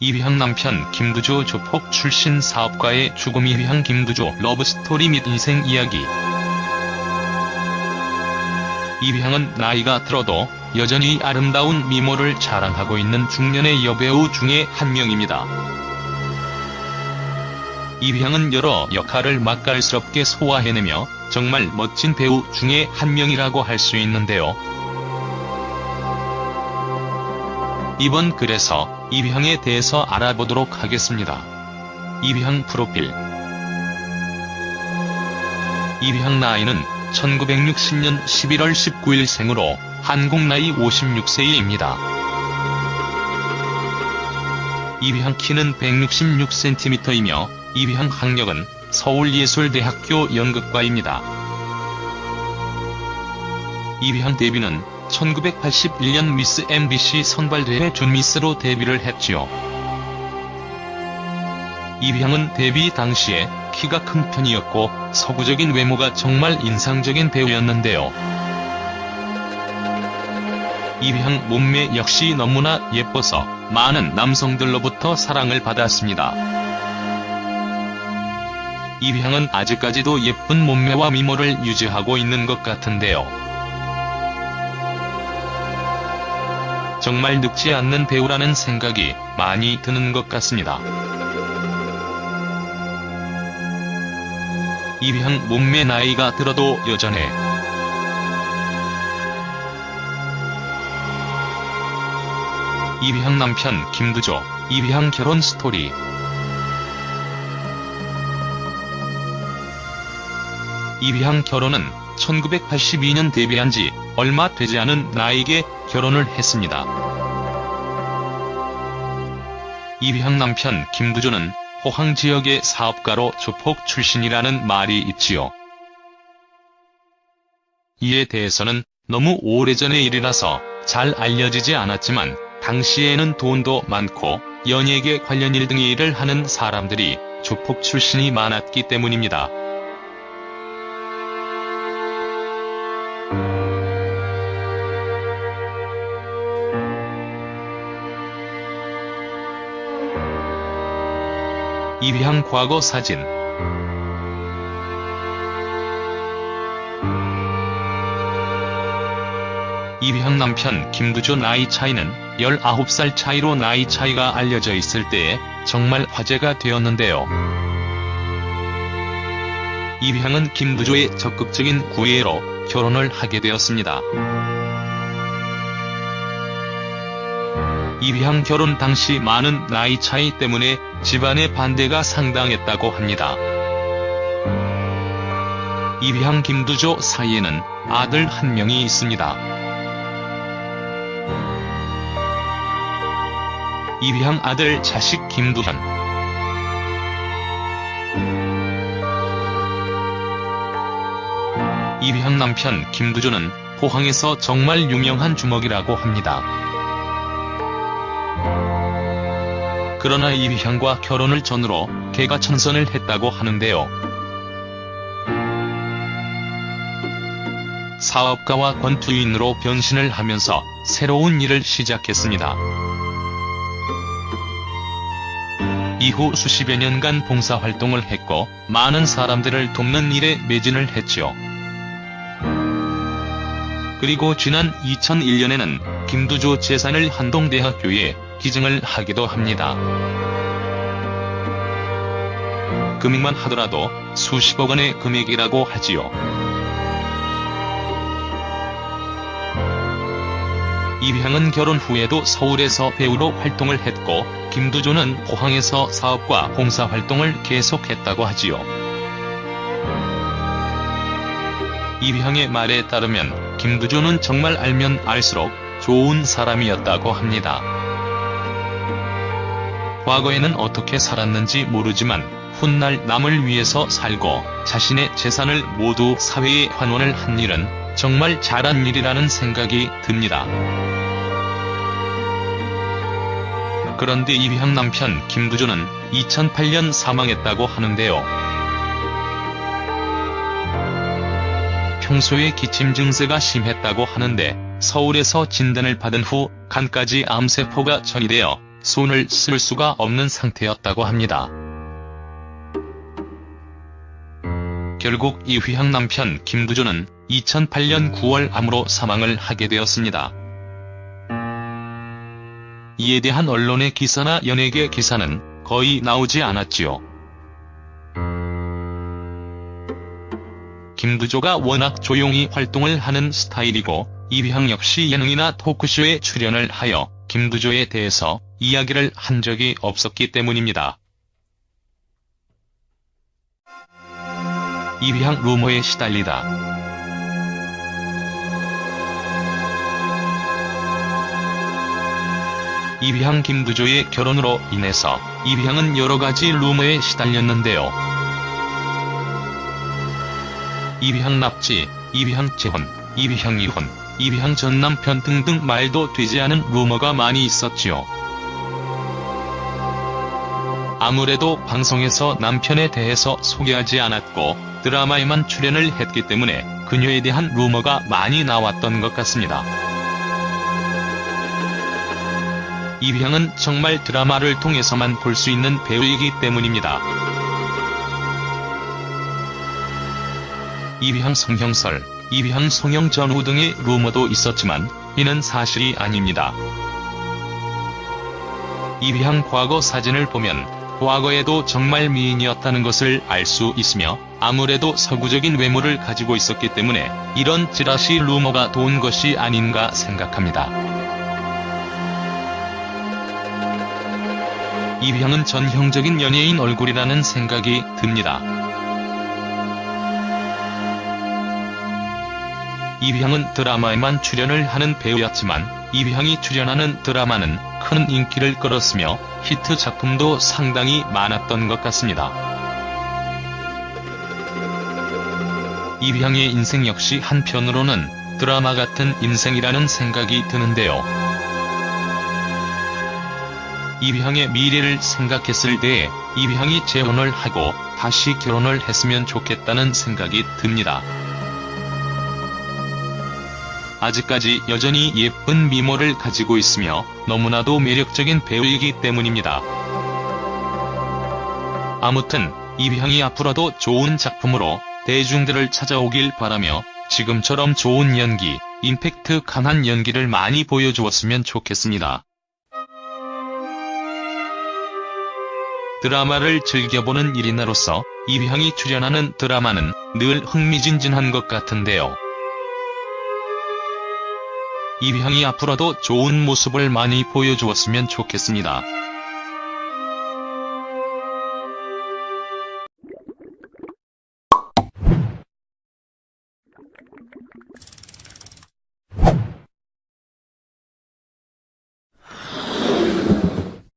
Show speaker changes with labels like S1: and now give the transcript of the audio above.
S1: 이휘향 남편 김두조 조폭 출신 사업가의 죽음 이휘향 김두조 러브스토리 및 인생 이야기 이휘향은 나이가 들어도 여전히 아름다운 미모를 자랑하고 있는 중년의 여배우 중에 한 명입니다. 이휘향은 여러 역할을 맛깔스럽게 소화해내며 정말 멋진 배우 중에 한 명이라고 할 수 있는데요. 이번 글에서 이휘향에 대해서 알아보도록 하겠습니다. 이휘향 프로필 이휘향 나이는 1960년 11월 19일 생으로 한국 나이 56세입니다. 이휘향 키는 166cm이며 이휘향 학력은 서울예술대학교 연극과입니다. 이휘향 데뷔는 1981년 미스 MBC 선발대회 준미스로 데뷔를 했지요. 이휘향은 데뷔 당시에 키가 큰 편이었고 서구적인 외모가 정말 인상적인 배우였는데요. 이휘향 몸매 역시 너무나 예뻐서 많은 남성들로부터 사랑을 받았습니다. 이휘향은 아직까지도 예쁜 몸매와 미모를 유지하고 있는 것 같은데요. 정말 늙지 않는 배우라는 생각이 많이 드는 것 같습니다. 이휘향 몸매 나이가 들어도 여전해. 이휘향 남편 김두조, 이휘향 결혼 스토리 이휘향 결혼은 1982년 데뷔한 지 얼마 되지 않은 나이에 결혼을 했습니다. 이휘향 남편 김두조는 포항 지역의 사업가로 조폭 출신이라는 말이 있지요. 이에 대해서는 너무 오래전의 일이라서 잘 알려지지 않았지만 당시에는 돈도 많고 연예계 관련 일 등의 일을 하는 사람들이 조폭 출신이 많았기 때문입니다. 이휘향 과거 사진 이휘향 남편 김두조 나이 차이는 19살 차이로 나이 차이가 알려져 있을 때에 정말 화제가 되었는데요. 이휘향은 김두조의 적극적인 구애로 결혼을 하게 되었습니다. 이휘향 결혼 당시 많은 나이 차이 때문에 집안의 반대가 상당했다고 합니다. 이휘향 김두조 사이에는 아들 한 명이 있습니다. 이휘향 아들 자식 김두현 이휘향 남편 김두조는 포항에서 정말 유명한 주먹이라고 합니다. 그러나 이휘향과 결혼을 전으로 개가 천선을 했다고 하는데요. 사업가와 권투인으로 변신을 하면서 새로운 일을 시작했습니다. 이후 수십여 년간 봉사활동을 했고 많은 사람들을 돕는 일에 매진을 했지요. 그리고 지난 2001년에는 김두조 재산을 한동대학교에 기증을 하기도 합니다. 금액만 하더라도 수십억 원의 금액이라고 하지요. 이휘향은 결혼 후에도 서울에서 배우로 활동을 했고 김두조는 포항에서 사업과 봉사 활동을 계속했다고 하지요. 이휘향의 말에 따르면 김두조는 정말 알면 알수록 좋은 사람이었다고 합니다. 과거에는 어떻게 살았는지 모르지만 훗날 남을 위해서 살고 자신의 재산을 모두 사회에 환원을 한 일은 정말 잘한 일이라는 생각이 듭니다. 그런데 이휘향 남편 김두조는 2008년 사망했다고 하는데요. 평소에 기침 증세가 심했다고 하는데 서울에서 진단을 받은 후 간까지 암세포가 전이되어 손을 쓸 수가 없는 상태였다고 합니다. 결국 이휘향 남편 김두조는 2008년 9월 암으로 사망을 하게 되었습니다. 이에 대한 언론의 기사나 연예계 기사는 거의 나오지 않았지요. 김두조가 워낙 조용히 활동을 하는 스타일이고 이휘향 역시 예능이나 토크쇼에 출연을 하여 김두조에 대해서 이야기를 한 적이 없었기 때문입니다. 이휘향 루머에 시달리다. 이휘향 김두조의 결혼으로 인해서 이휘향은 여러가지 루머에 시달렸는데요. 이휘향 납치, 이휘향 재혼, 이휘향 이혼, 이휘향 전 남편 등등 말도 되지 않은 루머가 많이 있었지요. 아무래도 방송에서 남편에 대해서 소개하지 않았고 드라마에만 출연을 했기 때문에 그녀에 대한 루머가 많이 나왔던 것 같습니다. 이휘향은 정말 드라마를 통해서만 볼 수 있는 배우이기 때문입니다. 이휘향 성형설, 이휘향 성형 전후 등의 루머도 있었지만 이는 사실이 아닙니다. 이휘향 과거 사진을 보면 과거에도 정말 미인이었다는 것을 알 수 있으며 아무래도 서구적인 외모를 가지고 있었기 때문에 이런 찌라시 루머가 돈 것이 아닌가 생각합니다. 이휘향은 전형적인 연예인 얼굴이라는 생각이 듭니다. 이휘향은 드라마에만 출연을 하는 배우였지만 이휘향이 출연하는 드라마는 큰 인기를 끌었으며 히트 작품도 상당히 많았던 것 같습니다. 이휘향의 인생 역시 한편으로는 드라마 같은 인생이라는 생각이 드는데요. 이휘향의 미래를 생각했을 때에 이휘향이 재혼을 하고 다시 결혼을 했으면 좋겠다는 생각이 듭니다. 아직까지 여전히 예쁜 미모를 가지고 있으며 너무나도 매력적인 배우이기 때문입니다. 아무튼 이휘향이 앞으로도 좋은 작품으로 대중들을 찾아오길 바라며 지금처럼 좋은 연기, 임팩트 강한 연기를 많이 보여주었으면 좋겠습니다. 드라마를 즐겨보는 1인으로서 이휘향이 출연하는 드라마는 늘 흥미진진한 것 같은데요. 이휘향이 앞으로도 좋은 모습을 많이 보여주었으면 좋겠습니다.